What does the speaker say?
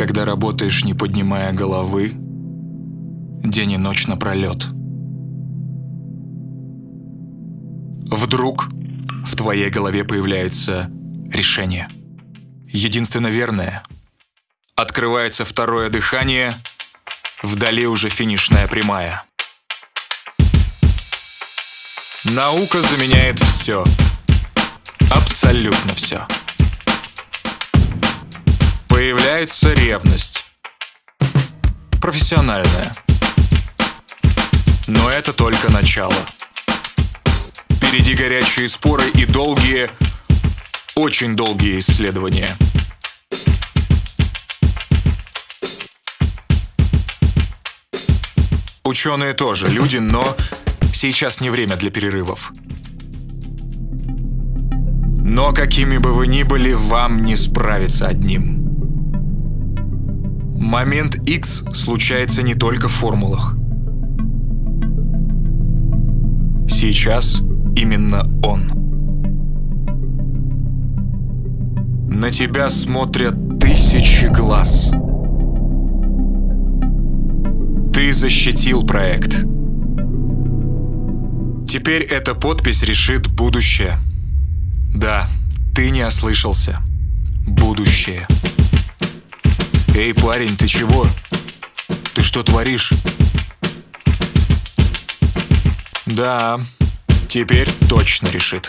когда работаешь, не поднимая головы, день и ночь напролет. Вдруг в твоей голове появляется решение. Единственно верное. Открывается второе дыхание, вдали уже финишная прямая. Наука заменяет все. Абсолютно все. Появляется ревность. Профессиональная. Но это только начало. Впереди горячие споры и долгие, очень долгие исследования. Ученые тоже люди, но сейчас не время для перерывов. Но какими бы вы ни были, вам не справиться одним. Момент X случается не только в формулах. Сейчас именно он. На тебя смотрят тысячи глаз. Ты защитил проект. Теперь эта подпись решит будущее. Да, ты не ослышался. Будущее. Эй, парень, ты чего? Ты что творишь? Да, теперь точно решит.